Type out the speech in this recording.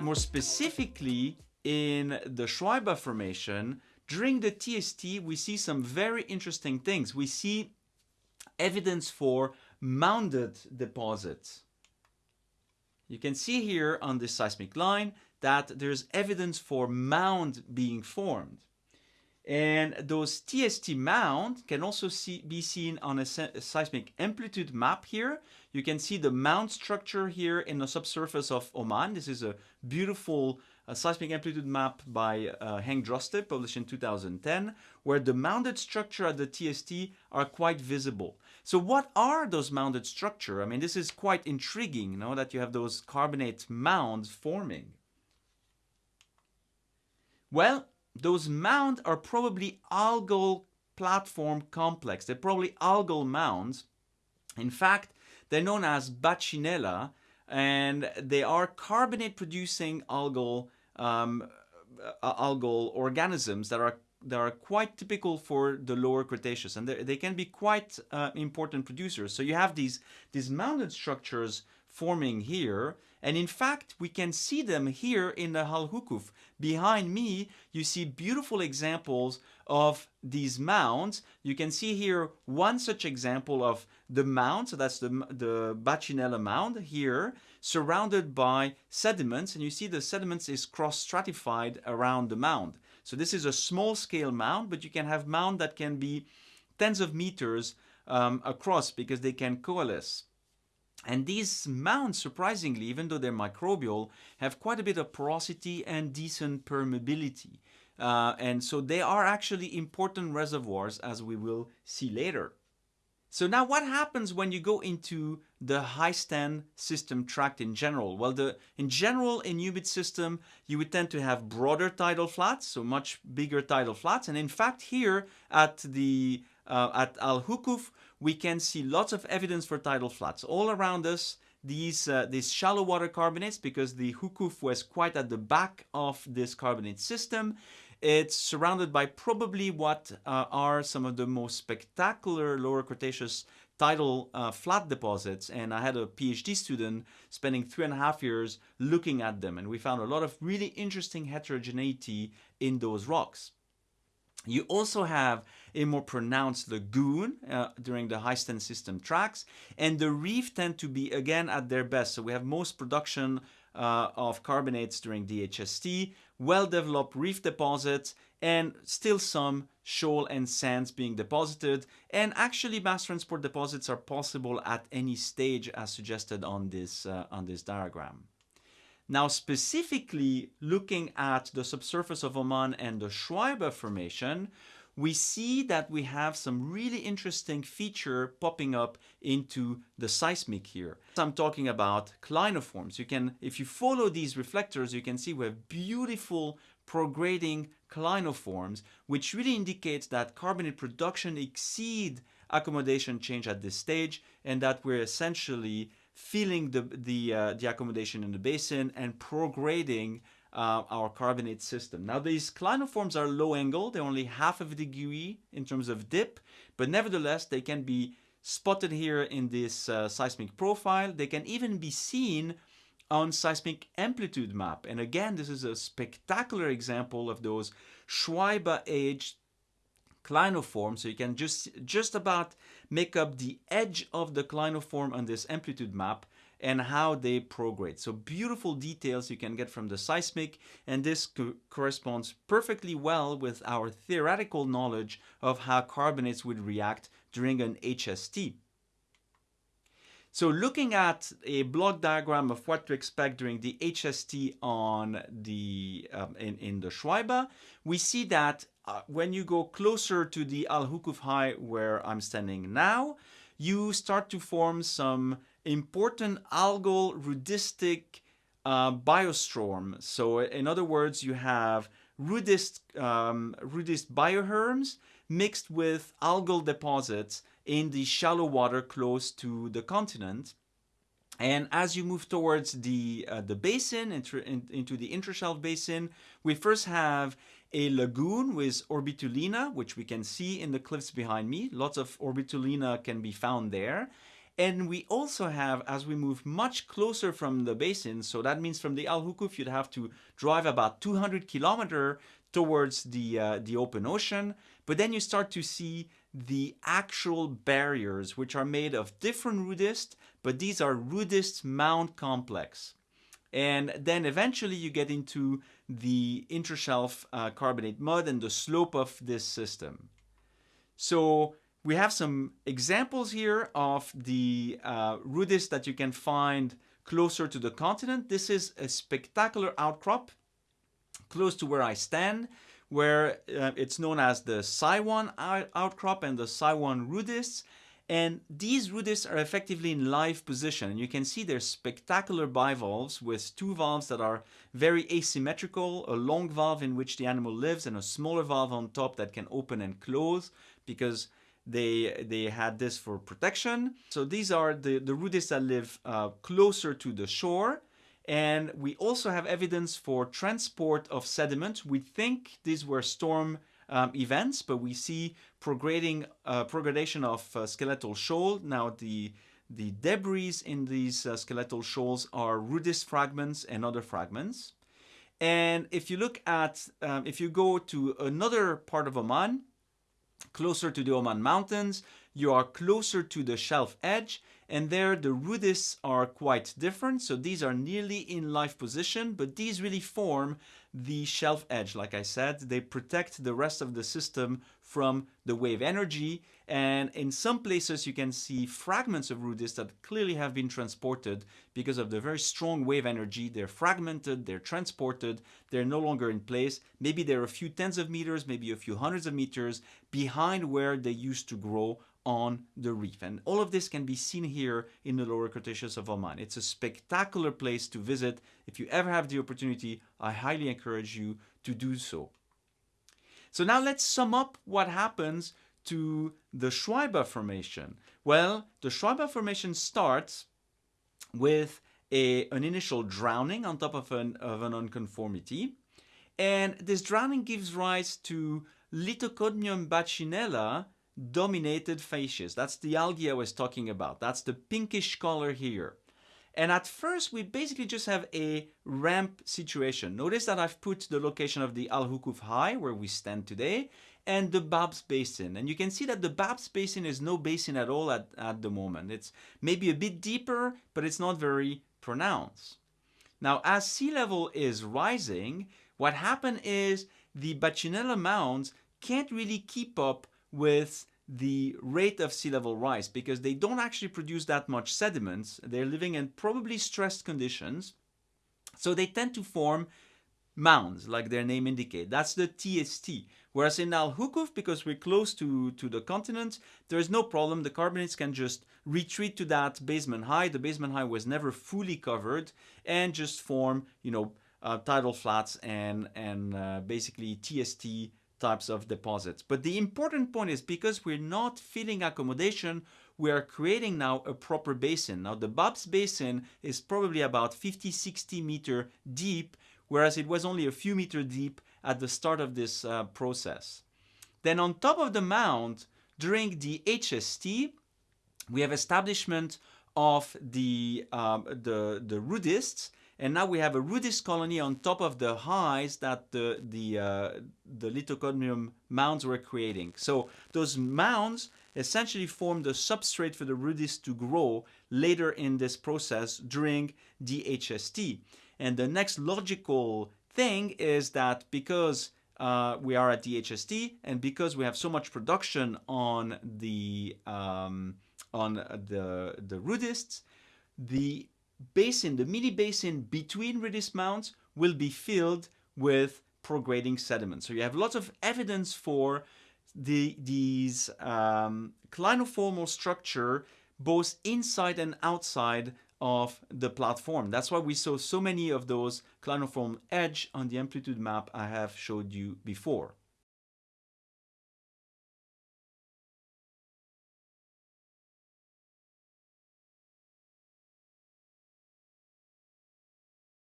More specifically, in the Shuaiba Formation, during the TST, we see some very interesting things. We see evidence for mounded deposits. You can see here on this seismic line that there's evidence for mound being formed. And those TST mound can also see, be seen on a, a, seismic amplitude map here. You can see the mound structure here in the subsurface of Oman. This is a beautiful uh, seismic amplitude map by uh, Henk Droste, published in 2010, where the mounded structure at the TST are quite visible. So what are those mounded structure? I mean, this is quite intriguing, you know, that you have those carbonate mounds forming. Well, those mounds are probably algal platform complex. They're probably algal mounds. In fact, they're known as Bacinella, and they are carbonate producing algal um, uh, algal organisms that are that are quite typical for the lower Cretaceous and they can be quite uh, important producers. So you have these, these mounded structures forming here and in fact we can see them here in the Al Huqf. Behind me you see beautiful examples of these mounds. You can see here one such example of the mound, so that's the, the Bacinella mound here, surrounded by sediments and you see the sediments is cross-stratified around the mound. So this is a small scale mound, but you can have mound that can be tens of meters um, across because they can coalesce. And these mounds, surprisingly, even though they're microbial, have quite a bit of porosity and decent permeability. Uh, and so they are actually important reservoirs, as we will see later. So now what happens when you go into the high stand system tract in general? Well, the in general, in humid system, you would tend to have broader tidal flats, so much bigger tidal flats. And in fact, here at the uh, at Al Huqf, we can see lots of evidence for tidal flats all around us. These uh, these shallow water carbonates, because the Huqf was quite at the back of this carbonate system, it's surrounded by probably what uh, are some of the most spectacular lower Cretaceous tidal uh, flat deposits and I had a PhD student spending three and a half years looking at them and we found a lot of really interesting heterogeneity in those rocks. You also have a more pronounced lagoon uh, during the high stand system tracks and the reef tend to be again at their best. So we have most production uh, of carbonates during DHST, well-developed reef deposits, and still some shoal and sands being deposited. And actually mass transport deposits are possible at any stage as suggested on this, uh, on this diagram. Now specifically looking at the subsurface of Oman and the Shuaiba Formation, we see that we have some really interesting feature popping up into the seismic here. I'm talking about clinoforms. You can, if you follow these reflectors, you can see we have beautiful prograding clinoforms, which really indicates that carbonate production exceed accommodation change at this stage and that we're essentially filling the, the, uh, the accommodation in the basin and prograding uh, our carbonate system. Now these clinoforms are low angle, they're only half of a degree in terms of dip, but nevertheless they can be spotted here in this uh, seismic profile. They can even be seen on seismic amplitude map. And again, this is a spectacular example of those Shuaiba age clinoforms. So you can just, just about make up the edge of the clinoform on this amplitude map and how they prograde. So beautiful details you can get from the seismic and this co corresponds perfectly well with our theoretical knowledge of how carbonates would react during an HST. So looking at a block diagram of what to expect during the HST on the um, in, in the Shuaiba, we see that uh, when you go closer to the Al Huqf High where I'm standing now, you start to form some important algal rudistic uh, biostrome. So in other words, you have rudist, um, rudist bioherms mixed with algal deposits in the shallow water close to the continent. And as you move towards the, uh, the basin, in, into the intershelf basin, we first have a lagoon with orbitolina, which we can see in the cliffs behind me. Lots of orbitolina can be found there. And we also have, as we move much closer from the basin, so that means from the Al Huqf, you'd have to drive about 200 kilometer towards the, uh, the open ocean. But then you start to see the actual barriers, which are made of different rudist, but these are rudist mound complex. And then eventually you get into the intershelf uh, carbonate mud and the slope of this system. So we have some examples here of the uh, rudist that you can find closer to the continent. This is a spectacular outcrop close to where I stand, where uh, it's known as the Saiwan outcrop and the Saiwan rudists. And these rudists are effectively in live position. And you can see they're spectacular bivalves with two valves that are very asymmetrical, a long valve in which the animal lives and a smaller valve on top that can open and close because they they had this for protection. So these are the, the rudists that live uh, closer to the shore. And we also have evidence for transport of sediment. We think these were storm um, events, but we see prograding, uh, progradation of uh, skeletal shoal. Now the the debris in these uh, skeletal shoals are rudist fragments and other fragments. And if you look at, um, if you go to another part of Oman, closer to the Oman mountains, you are closer to the shelf edge and there the rudists are quite different. So these are nearly in life position, but these really form the shelf edge. Like I said, they protect the rest of the system from the wave energy. And in some places you can see fragments of rudist that clearly have been transported because of the very strong wave energy. They're fragmented, they're transported, they're no longer in place. Maybe they're a few tens of meters, maybe a few hundreds of meters behind where they used to grow on the reef. And all of this can be seen here in the lower Cretaceous of Oman. It's a spectacular place to visit. If you ever have the opportunity, I highly encourage you to do so. So now let's sum up what happens to the Shuaiba Formation. Well, the Shuaiba Formation starts with a, an initial drowning on top of an, of an unconformity. And this drowning gives rise to Lithocodium bacinella dominated facies. That's the algae I was talking about. That's the pinkish color here. And at first, we basically just have a ramp situation. Notice that I've put the location of the Al Huqf High, where we stand today, and the Babs Basin. And you can see that the Babs Basin is no basin at all at, at the moment. It's maybe a bit deeper, but it's not very pronounced. Now, as sea level is rising, what happened is the Bacinella mounds can't really keep up with the rate of sea level rise because they don't actually produce that much sediments. They're living in probably stressed conditions. So they tend to form mounds, like their name indicate. That's the TST. Whereas in Al Huqf, because we're close to, to the continent, there is no problem. The carbonates can just retreat to that basement high. The basement high was never fully covered and just form, you know, uh, tidal flats and, and uh, basically TST types of deposits. But the important point is because we're not filling accommodation, we are creating now a proper basin. Now the Babs Basin is probably about 50, 60 meter deep, whereas it was only a few meter deep at the start of this uh, process. Then on top of the mound, during the HST, we have establishment of the, um, the, the rudists and now we have a rudist colony on top of the highs that the, the, uh, the lithocodium mounds were creating. So those mounds essentially form the substrate for the rudist to grow later in this process during DHST. And the next logical thing is that because uh, we are at DHST and because we have so much production on the um, on the the rudists, the basin, the mini basin between rudist mounts will be filled with prograding sediment. So you have lots of evidence for the, these um, clinoformal structure both inside and outside of the platform. That's why we saw so many of those clinoform edge on the amplitude map I have showed you before.